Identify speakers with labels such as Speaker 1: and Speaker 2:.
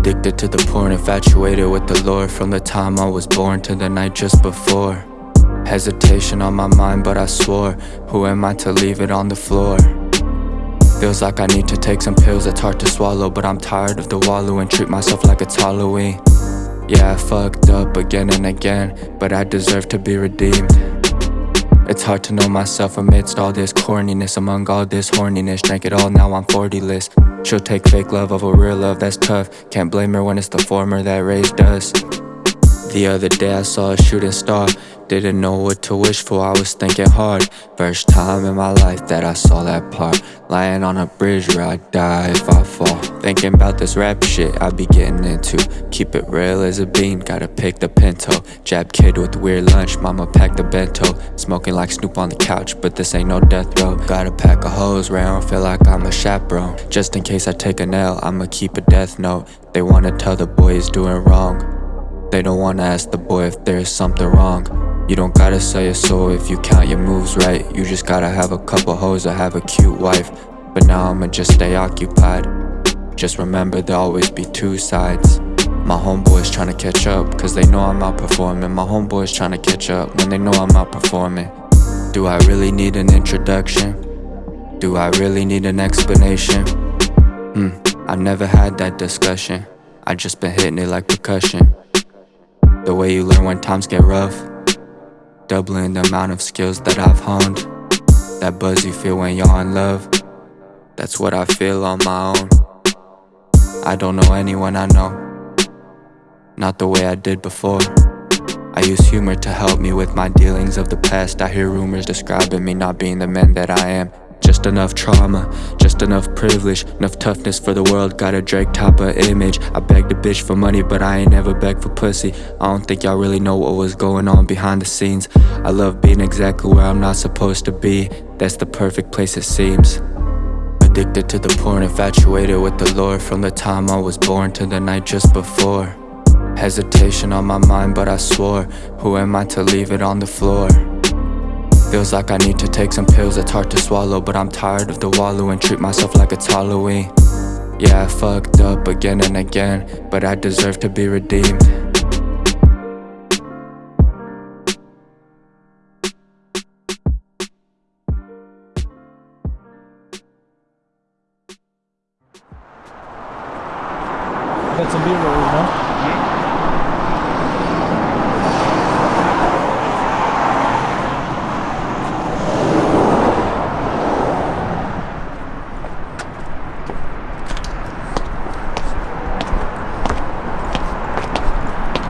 Speaker 1: Addicted to the porn, infatuated with the lore From the time I was born to the night just before. Hesitation on my mind, but I swore. Who am I to leave it on the floor? Feels like I need to take some pills, it's hard to swallow But I'm tired of the wallow and treat myself like it's Halloween. Yeah, I fucked up again and again But I deserve to be redeemed it's hard to know myself amidst all this corniness Among all this horniness. Drank it all, now I'm 40-less She'll take fake love over real love, that's tough. Can't blame her when it's the former that raised us. The other day I saw a shooting star didn't know what to wish for, I was thinking hard. First time in my life that I saw that part. Lying on a bridge where I die if I fall. Thinking about this rap shit I be getting into. Keep it real as a bean, gotta pick the pinto. Jab kid with weird lunch, mama packed the bento. Smoking like Snoop on the couch, but this ain't no death row. Got a pack where I don't feel like I'm a chaperone. Just in case I take an L, I'ma keep a death note. They wanna tell the boy he's doing wrong They don't wanna ask the boy if there's something wrong. You don't gotta sell your soul if you count your moves right. You just gotta have a couple hoes or have a cute wife. But now I'ma just stay occupied. Just remember there'll always be two sides. My homeboys tryna catch up Cause they know I'm outperforming. My homeboys tryna catch up When they know I'm outperforming. Do I really need an introduction? Do I really need an explanation? Hmm, I've never had that discussion. I just been hitting it like percussion The way you learn when times get rough. Doubling the amount of skills that I've honed. That buzz you feel when you're in love. That's what I feel on my own. I don't know anyone I know. Not the way I did before. I use humor to help me with my dealings of the past. I hear rumors describing me not being the man that I am just enough trauma, just enough privilege Enough toughness for the world, got a Drake of image. I begged a bitch for money, but I ain't never begged for pussy. I don't think y'all really know what was going on behind the scenes. I love being exactly where I'm not supposed to be. That's the perfect place it seems. Addicted to the porn, infatuated with the lore From the time I was born to the night just before. Hesitation on my mind, but I swore. Who am I to leave it on the floor? Feels like I need to take some pills, it's hard to swallow But I'm tired of the wallow and treat myself like it's Halloween. Yeah, I fucked up again and again But I deserve to be redeemed.
Speaker 2: Got some B-rolls, no?